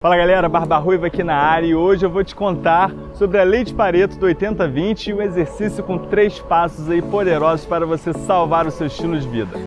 Fala galera, Barba Ruiva aqui na área e hoje eu vou te contar sobre a lei de Pareto do 80-20 e um exercício com três passos aí poderosos para você salvar o seu estilo de vida.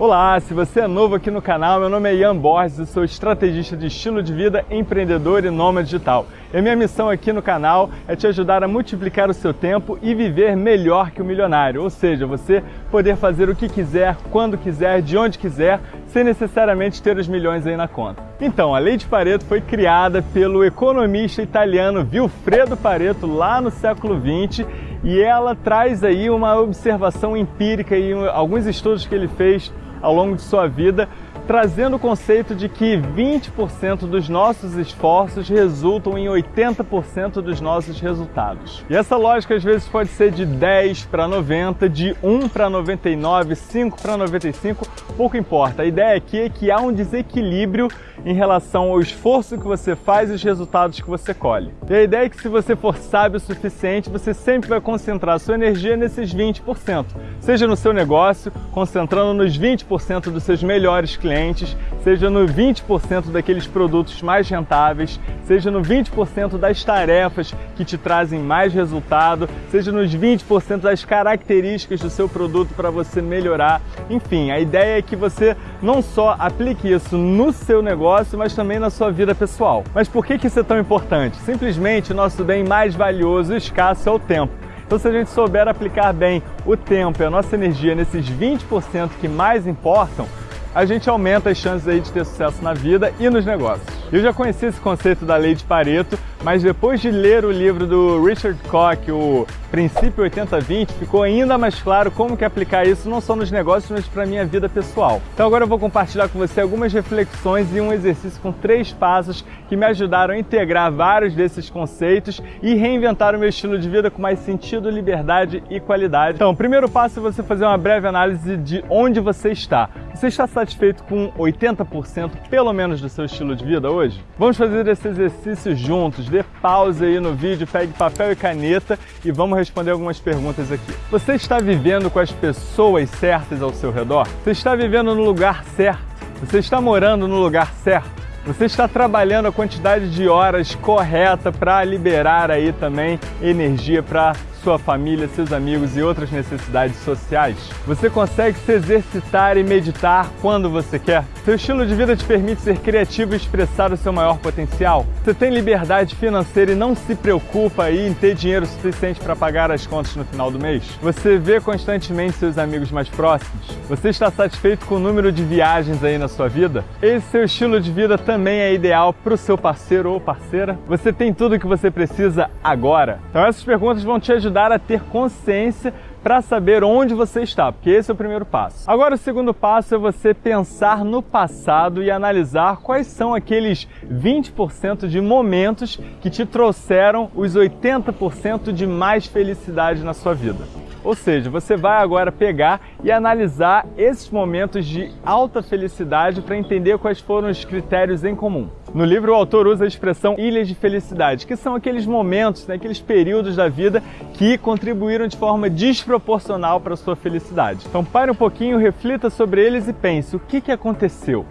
Olá, se você é novo aqui no canal, meu nome é Ian Borges, eu sou estrategista de estilo de vida, empreendedor e nômade digital. E a minha missão aqui no canal é te ajudar a multiplicar o seu tempo e viver melhor que o milionário, ou seja, você poder fazer o que quiser, quando quiser, de onde quiser, sem necessariamente ter os milhões aí na conta. Então, a Lei de Pareto foi criada pelo economista italiano Vilfredo Pareto lá no século 20 e ela traz aí uma observação empírica e alguns estudos que ele fez ao longo de sua vida, trazendo o conceito de que 20% dos nossos esforços resultam em 80% dos nossos resultados. E essa lógica às vezes pode ser de 10 para 90, de 1 para 99, 5 para 95, pouco importa. A ideia aqui é que há um desequilíbrio em relação ao esforço que você faz e os resultados que você colhe. E a ideia é que se você for sábio o suficiente, você sempre vai concentrar sua energia nesses 20%, seja no seu negócio, concentrando nos 20% dos seus melhores clientes, seja no 20% daqueles produtos mais rentáveis, seja no 20% das tarefas que te trazem mais resultado, seja nos 20% das características do seu produto para você melhorar. Enfim, a ideia é que você não só aplique isso no seu negócio, mas também na sua vida pessoal. Mas por que isso é tão importante? Simplesmente o nosso bem mais valioso e escasso é o tempo. Então, se a gente souber aplicar bem o tempo e a nossa energia nesses 20% que mais importam, a gente aumenta as chances aí de ter sucesso na vida e nos negócios. Eu já conheci esse conceito da lei de Pareto, mas depois de ler o livro do Richard Koch, o Princípio 80-20, ficou ainda mais claro como que aplicar isso não só nos negócios, mas para a minha vida pessoal. Então agora eu vou compartilhar com você algumas reflexões e um exercício com três passos que me ajudaram a integrar vários desses conceitos e reinventar o meu estilo de vida com mais sentido, liberdade e qualidade. Então, o primeiro passo é você fazer uma breve análise de onde você está. Você está satisfeito com 80% pelo menos do seu estilo de vida hoje? Vamos fazer esse exercício juntos. Dê pausa aí no vídeo, pegue papel e caneta e vamos responder algumas perguntas aqui. Você está vivendo com as pessoas certas ao seu redor? Você está vivendo no lugar certo? Você está morando no lugar certo? Você está trabalhando a quantidade de horas correta para liberar aí também energia para sua família, seus amigos e outras necessidades sociais? Você consegue se exercitar e meditar quando você quer? Seu estilo de vida te permite ser criativo e expressar o seu maior potencial? Você tem liberdade financeira e não se preocupa em ter dinheiro suficiente para pagar as contas no final do mês? Você vê constantemente seus amigos mais próximos? Você está satisfeito com o número de viagens aí na sua vida? Esse seu estilo de vida também é ideal para o seu parceiro ou parceira? Você tem tudo o que você precisa agora? Então essas perguntas vão te ajudar ajudar a ter consciência para saber onde você está, porque esse é o primeiro passo. Agora o segundo passo é você pensar no passado e analisar quais são aqueles 20% de momentos que te trouxeram os 80% de mais felicidade na sua vida. Ou seja, você vai agora pegar e analisar esses momentos de alta felicidade para entender quais foram os critérios em comum. No livro, o autor usa a expressão ilhas de felicidade, que são aqueles momentos, né, aqueles períodos da vida que contribuíram de forma desproporcional para a sua felicidade. Então pare um pouquinho, reflita sobre eles e pense, o que, que aconteceu?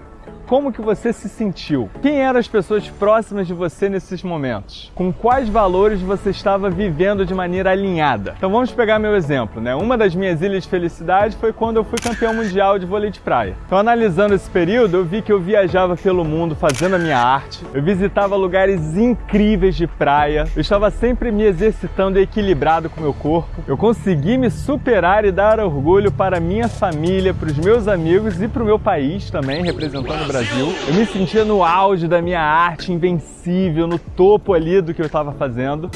Como que você se sentiu? Quem eram as pessoas próximas de você nesses momentos? Com quais valores você estava vivendo de maneira alinhada? Então vamos pegar meu exemplo, né? Uma das minhas ilhas de felicidade foi quando eu fui campeão mundial de vôlei de praia. Então analisando esse período, eu vi que eu viajava pelo mundo fazendo a minha arte, eu visitava lugares incríveis de praia, eu estava sempre me exercitando equilibrado com meu corpo, eu consegui me superar e dar orgulho para minha família, para os meus amigos e para o meu país também, representando o Brasil Brasil. Eu me sentia no auge da minha arte, invencível, no topo ali do que eu estava fazendo.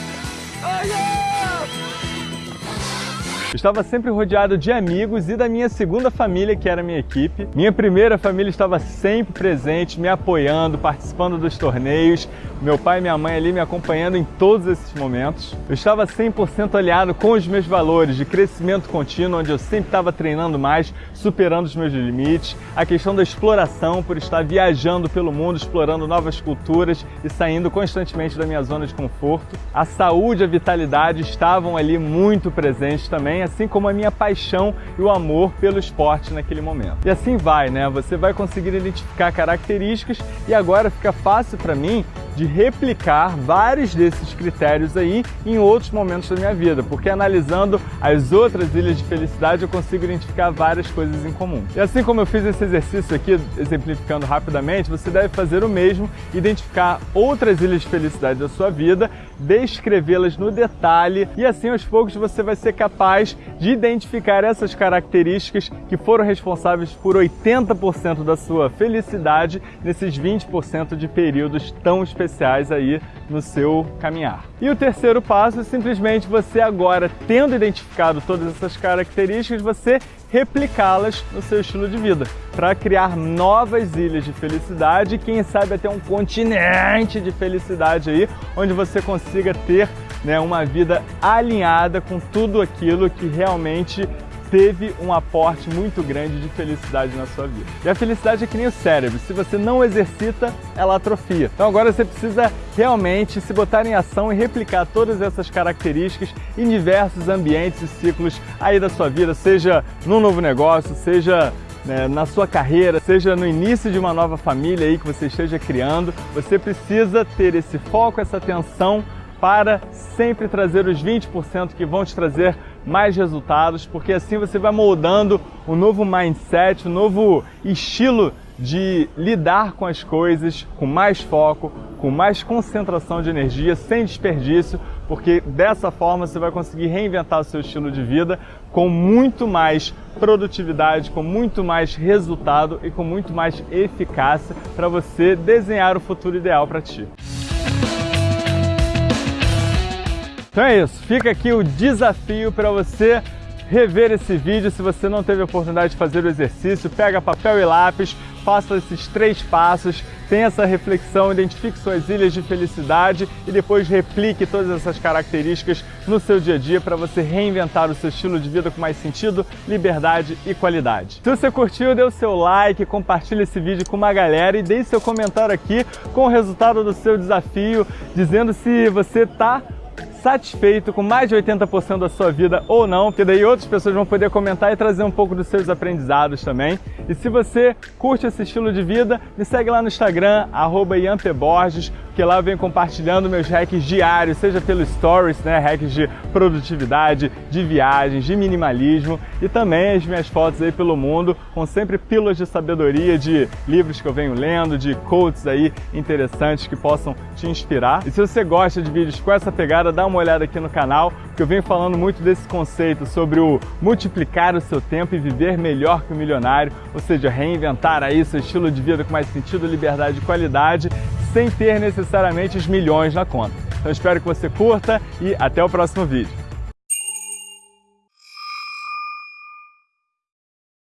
Estava sempre rodeado de amigos e da minha segunda família, que era a minha equipe. Minha primeira família estava sempre presente, me apoiando, participando dos torneios. Meu pai e minha mãe ali me acompanhando em todos esses momentos. Eu estava 100% alinhado com os meus valores de crescimento contínuo, onde eu sempre estava treinando mais, superando os meus limites. A questão da exploração, por estar viajando pelo mundo, explorando novas culturas e saindo constantemente da minha zona de conforto. A saúde a vitalidade estavam ali muito presentes também, também, assim como a minha paixão e o amor pelo esporte naquele momento. E assim vai, né? Você vai conseguir identificar características e agora fica fácil para mim de replicar vários desses critérios aí em outros momentos da minha vida, porque analisando as outras ilhas de felicidade eu consigo identificar várias coisas em comum. E assim como eu fiz esse exercício aqui, exemplificando rapidamente, você deve fazer o mesmo, identificar outras ilhas de felicidade da sua vida, descrevê-las no detalhe e assim aos poucos você vai ser capaz de identificar essas características que foram responsáveis por 80% da sua felicidade nesses 20% de períodos tão específicos especiais aí no seu caminhar. E o terceiro passo é simplesmente você agora, tendo identificado todas essas características, você replicá-las no seu estilo de vida, para criar novas ilhas de felicidade e quem sabe até um continente de felicidade aí, onde você consiga ter né, uma vida alinhada com tudo aquilo que realmente teve um aporte muito grande de felicidade na sua vida. E a felicidade é que nem o cérebro, se você não exercita, ela atrofia. Então agora você precisa realmente se botar em ação e replicar todas essas características em diversos ambientes e ciclos aí da sua vida, seja num novo negócio, seja né, na sua carreira, seja no início de uma nova família aí que você esteja criando, você precisa ter esse foco, essa atenção para sempre trazer os 20% que vão te trazer mais resultados, porque assim você vai moldando um novo mindset, um novo estilo de lidar com as coisas com mais foco, com mais concentração de energia, sem desperdício, porque dessa forma você vai conseguir reinventar o seu estilo de vida com muito mais produtividade, com muito mais resultado e com muito mais eficácia para você desenhar o futuro ideal para ti. Então é isso, fica aqui o desafio para você rever esse vídeo se você não teve a oportunidade de fazer o exercício, pega papel e lápis, faça esses três passos, tenha essa reflexão, identifique suas ilhas de felicidade e depois replique todas essas características no seu dia a dia para você reinventar o seu estilo de vida com mais sentido, liberdade e qualidade. Se você curtiu, dê o seu like, compartilhe esse vídeo com uma galera e deixe seu comentário aqui com o resultado do seu desafio, dizendo se você está satisfeito com mais de 80% da sua vida ou não, porque daí outras pessoas vão poder comentar e trazer um pouco dos seus aprendizados também. E se você curte esse estilo de vida, me segue lá no Instagram, arroba Borges, que lá eu venho compartilhando meus hacks diários, seja pelo Stories, né, hacks de produtividade, de viagens, de minimalismo e também as minhas fotos aí pelo mundo, com sempre pílulas de sabedoria, de livros que eu venho lendo, de quotes aí interessantes que possam te inspirar. E se você gosta de vídeos com essa pegada, dá uma olhada aqui no canal, que eu venho falando muito desse conceito sobre o multiplicar o seu tempo e viver melhor que o milionário, ou seja, reinventar aí seu estilo de vida com mais sentido, liberdade e qualidade sem ter necessariamente os milhões na conta. Então espero que você curta e até o próximo vídeo.